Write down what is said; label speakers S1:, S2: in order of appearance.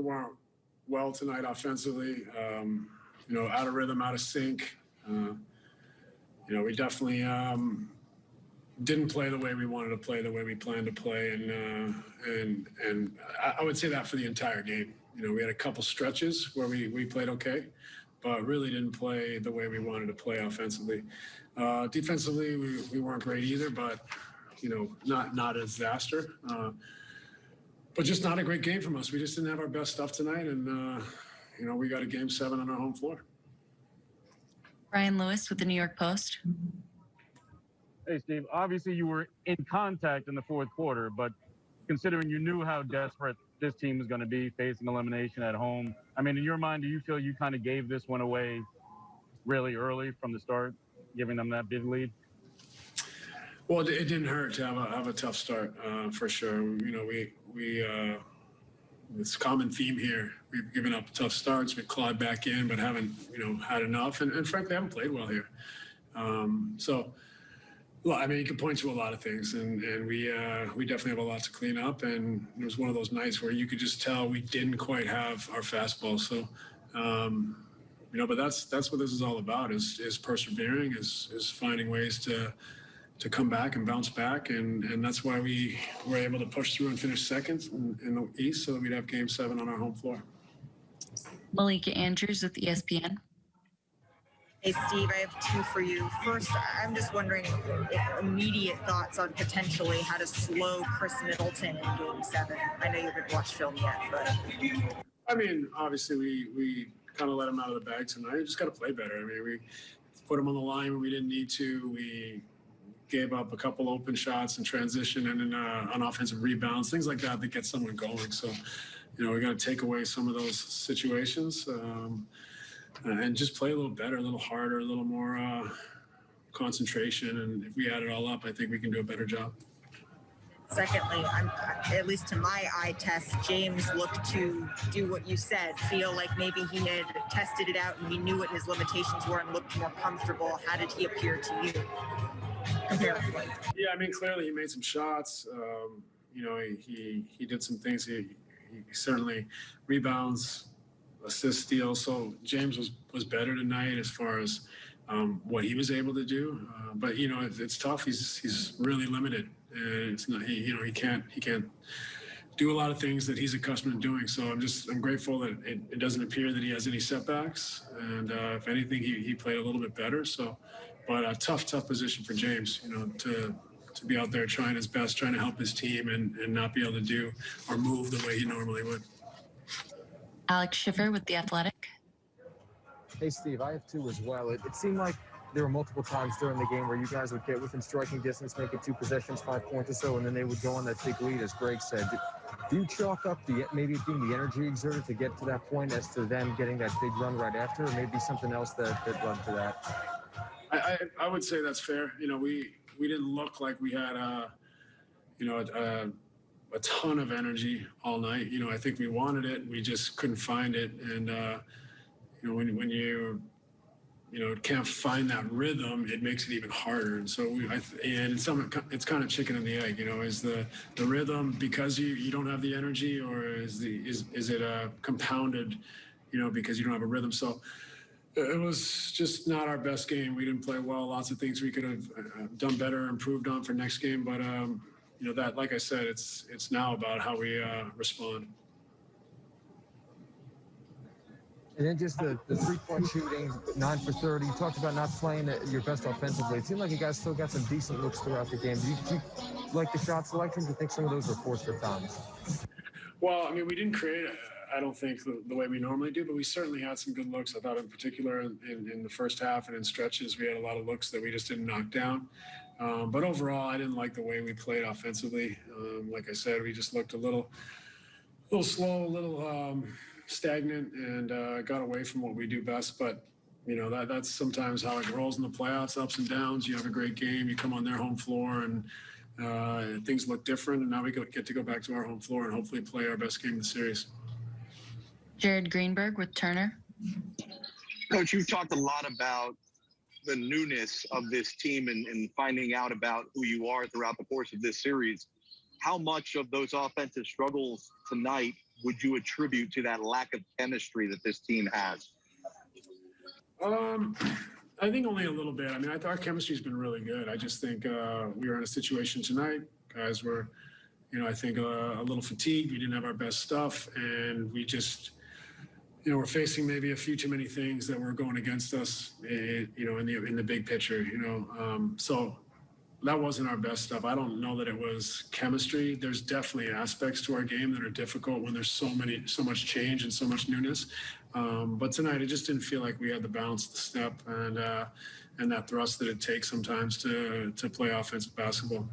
S1: we weren't well tonight offensively. Um, you know, out of rhythm, out of sync. Uh, you know, we definitely um, didn't play the way we wanted to play, the way we planned to play, and uh, and and I, would say that for the entire game. You know, we had a couple stretches where we we played okay, but really didn't play the way we wanted to play offensively. Uh, defensively, we, we weren't great either, but you know, not not a disaster. Uh, but just not a great game from us. We just didn't have our best stuff tonight, and uh, you know, we got a game seven on our home floor.
S2: Brian Lewis with the New York Post.
S3: Hey, Steve. Obviously, you were in contact in the fourth quarter, but considering you knew how desperate this team was going to be facing elimination at home, I mean, in your mind, do you feel you kind of gave this one away really early from the start, giving them that big lead?
S1: Well, it didn't hurt to have a, have a tough start uh, for sure. You know, we we uh, it's a common theme here. We've given up tough starts. We've clawed back in, but haven't you know had enough, and, and frankly, haven't played well here. Um, so, well, I mean, you can point to a lot of things, and and we uh, we definitely have a lot to clean up. And it was one of those nights where you could just tell we didn't quite have our fastball. So. Um, you know, but that's that's what this is all about: is is persevering, is is finding ways to to come back and bounce back. And, and that's why we were able to push through and finish second in, in the East so that we'd have game seven on our home floor.
S2: Malika Andrews with ESPN.
S4: Hey, Steve, I have two for you. First, I'm just wondering if immediate thoughts on potentially how to slow Khris Middleton in game seven. I know you haven't watched film yet, but
S1: I mean, obviously, we, we kind of let him out of the bag tonight. We just got to play better. I mean, we put him on the line when we didn't need to. We gave up a couple open shots and transition and in uh, on offensive rebounds, things like that that get someone going. So, you know, we got to take away some of those situations um, and just play a little better, a little harder, a little more uh, concentration. And if we add it all up, I think we can do a better job.
S4: secondly, I'm, at least to my eye test, James looked to do what you said, feel like maybe he had tested it out and he knew what his limitations were and looked more comfortable. How did he appear to you?
S1: Yeah, I mean, clearly he made some shots. Um, you know, he, he he did some things. He, he certainly rebounds, assists, steals. So James was was better tonight as far as um, what he was able to do. Uh, but you know, it's, it's tough. He's he's really limited, and it's not. He you know he can't he can't do a lot of things that he's accustomed to doing. So I'm just I'm grateful that it, it doesn't appear that he has any setbacks, and uh, if anything, he, he played a little bit better. So, but a tough tough position for James, you know, to to be out there trying his best, trying to help his team, and and not be able to do or move the way he normally would.
S2: Alex Schiffer with The Athletic.
S5: Hey, Steve, I have two as well. It, it seemed like there were multiple times during the game where you guys would get within striking distance, make it two possessions, five points or so, and then they would go on that big lead, as Greg said. Do, do you chalk up the maybe it being the energy exerted to get to that point as to them getting that big run right after, or maybe something else that, that led to that?
S1: I, I, would say that's fair. You know, we we didn't look like we had a, you know, a, a ton of energy all night. You know, I think we wanted it, we just couldn't find it. And uh, you know, when when you you know can't find that rhythm, it makes it even harder. And so we, I, and it's some it's kind of chicken and the egg. You know, is the the rhythm because you you don't have the energy, or is the is is it a compounded, you know, because you don't have a rhythm? So it was just not our best game. We didn't play well. Lots of things we could have uh, done better, improved on for next game. But um, you know that, like I said, it's it's now about how we uh, respond.
S5: And then just the, the three point shooting, nine for 30. You talked about not playing at your best offensively. It seemed like you guys still got some decent looks throughout the game. Do you, do you like the shot selection? Do you think some of those were forced at times?
S1: Well, I mean, we didn't create, I don't think, the, the way we normally do, but we certainly had some good looks. I thought, in particular, in, in, in the first half and in stretches, we had a lot of looks that we just didn't knock down. Um, but overall, I didn't like the way we played offensively. Um, like I said, we just looked a little, a little slow, a little um, stagnant, and uh, got away from what we do best. But you know that that's sometimes how it rolls in the playoffs, ups and downs. You have a great game, you come on their home floor, and uh, things look different. And now we get to go back to our home floor and hopefully play our best game of the series.
S2: Jared Greenberg with Turner.
S6: Coach, you've talked a lot about the newness of this team and, and finding out about who you are throughout the course of this series. How much of those offensive struggles tonight would you attribute to that lack of chemistry that this team has?
S1: Um, I think only a little bit. I mean, I thought our chemistry's been really good. I just think uh, we were in a situation tonight. Guys were, you know, I think uh, a little fatigued. We didn't have our best stuff, and we just, you know, we're facing maybe a few too many things that were going against us. eh, you know, in the in the big picture. You know, um, so that wasn't our best stuff. I don't know that it was chemistry. There's definitely aspects to our game that are difficult when there's so many, so much change and so much newness. Um, but tonight, it just didn't feel like we had the balance, the step, and uh, and that thrust that it takes sometimes to to play offensive basketball.